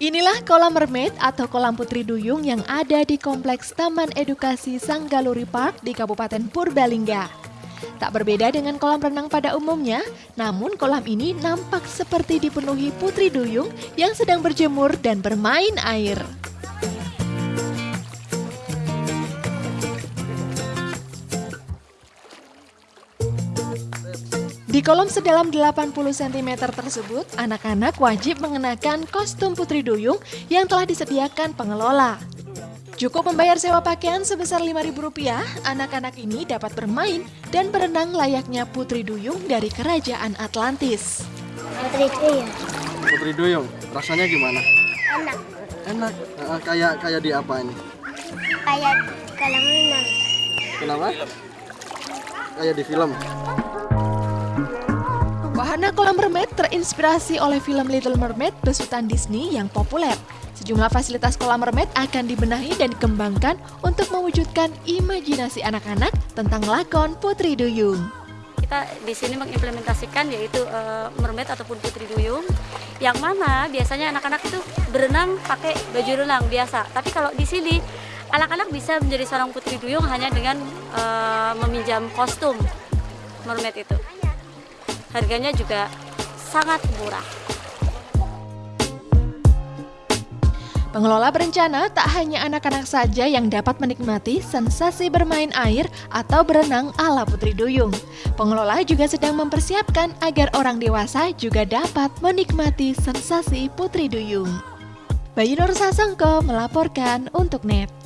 Inilah kolam mermaid atau kolam putri duyung yang ada di Kompleks Taman Edukasi Sanggaluri Park di Kabupaten Purbalingga. Tak berbeda dengan kolam renang pada umumnya, namun kolam ini nampak seperti dipenuhi putri duyung yang sedang berjemur dan bermain air. Di kolom sedalam 80 cm tersebut, anak-anak wajib mengenakan kostum putri duyung yang telah disediakan pengelola. Cukup membayar sewa pakaian sebesar Rp5.000, anak-anak ini dapat bermain dan berenang layaknya putri duyung dari kerajaan Atlantis. Putri duyung. Putri duyung, rasanya gimana? Enak. Enak. Uh, kayak kayak di apa ini? Kayak kolam renang. Kenapa? Kayak di film. Wahana kolam mermaid terinspirasi oleh film Little Mermaid besutan Disney yang populer. Sejumlah fasilitas kolam mermaid akan dibenahi dan dikembangkan untuk mewujudkan imajinasi anak-anak tentang lakon Putri Duyung. Kita di sini mengimplementasikan yaitu uh, mermaid ataupun putri duyung yang mana biasanya anak-anak itu berenang pakai baju renang biasa. Tapi kalau di sini anak-anak bisa menjadi seorang putri duyung hanya dengan uh, meminjam kostum mermaid itu harganya juga sangat murah. Pengelola berencana tak hanya anak-anak saja yang dapat menikmati sensasi bermain air atau berenang ala Putri Duyung. Pengelola juga sedang mempersiapkan agar orang dewasa juga dapat menikmati sensasi Putri Duyung. Bayu Nur Sasongko melaporkan untuk NET.